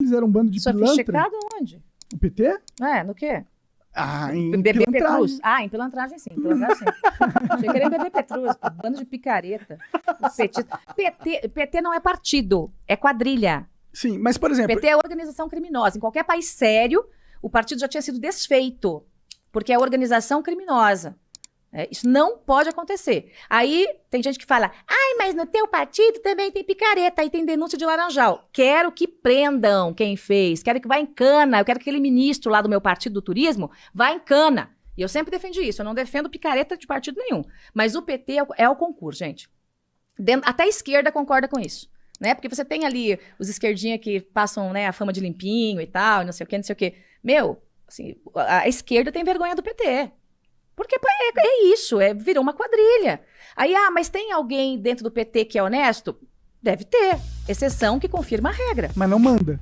eles eram um bando de pilantra. Sofisticado onde? O PT? É, no quê? Ah, em Bebê. Petrus. Ah, em pilantragem sim. Pilantragem sim. Achei que era em bebê Petrus, bando de picareta. PT, PT não é partido, é quadrilha. Sim, mas por exemplo, PT é organização criminosa. Em qualquer país sério, o partido já tinha sido desfeito, porque é organização criminosa. É, isso não pode acontecer. Aí tem gente que fala, ai, mas no teu partido também tem picareta, aí tem denúncia de laranjal. Quero que prendam quem fez, quero que vá em cana, eu quero que aquele ministro lá do meu partido do turismo vá em cana. E eu sempre defendi isso, eu não defendo picareta de partido nenhum. Mas o PT é o, é o concurso, gente. Dentro- até a esquerda concorda com isso. Né? Porque você tem ali os esquerdinha que passam né, a fama de limpinho e tal, e não sei o quê, não sei o quê. Meu, assim, a, a esquerda tem vergonha do PT. Porque é, é isso, é, virou uma quadrilha. Aí, ah, mas tem alguém dentro do PT que é honesto? Deve ter. Exceção que confirma a regra. mas não manda.